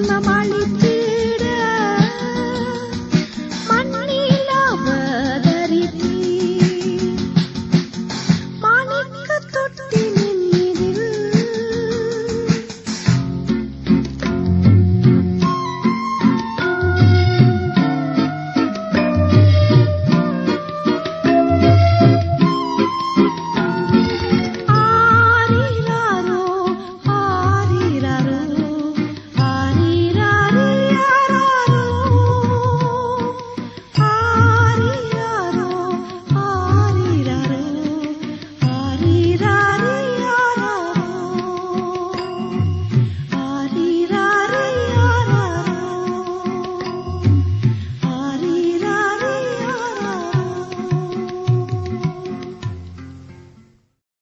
ನಿಮ್ಮ ಮಾಳಿದ್ದ